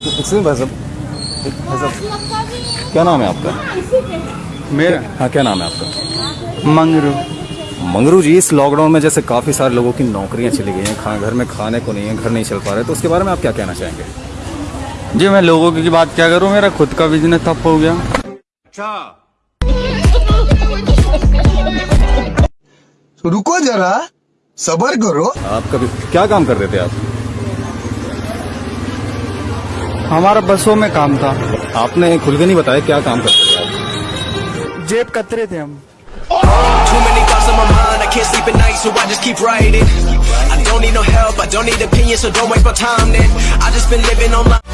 भाई साहब। भाई साहब क्या नाम है आपका? मेरा? हाँ क्या नाम है आपका? मंगरू। मंगरू जी इस लॉकडाउन में जैसे काफ़ी सारे लोगों की नौकरियाँ चली गई हैं खा घर में खाने को नहीं है घर नहीं चल पा रहे तो उसके बारे में आप क्या कहना चाहेंगे? जी मैं लोगों की बात क्या करूँ? मेरा खुद का बिज़नेस ठप हो गया। तो रुको जरा सबर करो। आप कभी क्या काम कर रहे थे आप? हमारा बसों में काम था आपने खुल के नहीं बताया क्या काम करते थे जेब कतरे थे हम Too many thoughts on my mind, I can't sleep at night, so I just keep writing. I don't need no help, I don't need opinions, so don't waste my time then. I just been living on.